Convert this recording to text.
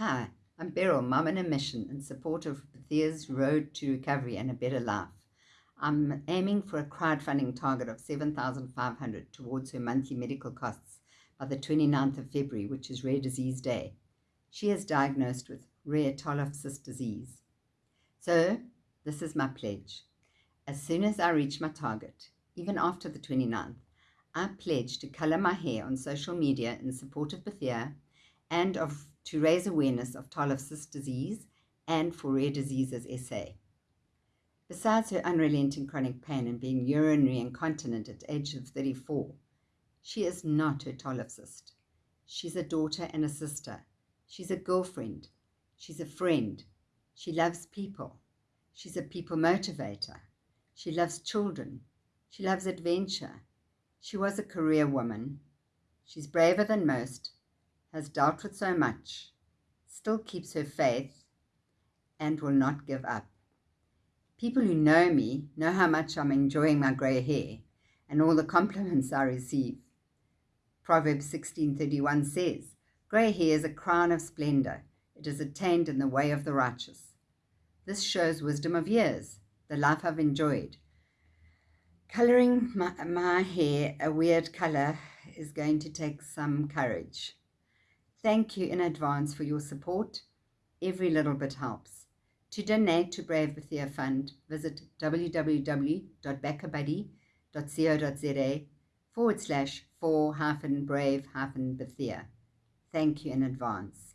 Hi, I'm Beryl, Mum on a Mission in support of Bethea's Road to Recovery and a Better Life. I'm aiming for a crowdfunding target of 7500 towards her monthly medical costs by the 29th of February, which is Rare Disease Day. She is diagnosed with rare cyst disease. So, this is my pledge. As soon as I reach my target, even after the 29th, I pledge to colour my hair on social media in support of Bethea and of to raise awareness of Tarlov disease and for Rare Diseases SA. Besides her unrelenting chronic pain and being urinary incontinent at the age of 34, she is not her Tarlov. She's a daughter and a sister. She's a girlfriend. She's a friend. She loves people. She's a people motivator. She loves children. She loves adventure. She was a career woman. She's braver than most has dealt with so much, still keeps her faith, and will not give up. People who know me know how much I'm enjoying my grey hair and all the compliments I receive. Proverbs 16.31 says, Grey hair is a crown of splendour. It is attained in the way of the righteous. This shows wisdom of years, the life I've enjoyed. Colouring my, my hair a weird colour is going to take some courage. Thank you in advance for your support. Every little bit helps. To donate to Brave Bethea Fund, visit www.backabuddy.co.za forward slash for hyphen brave hyphen Bethea. Thank you in advance.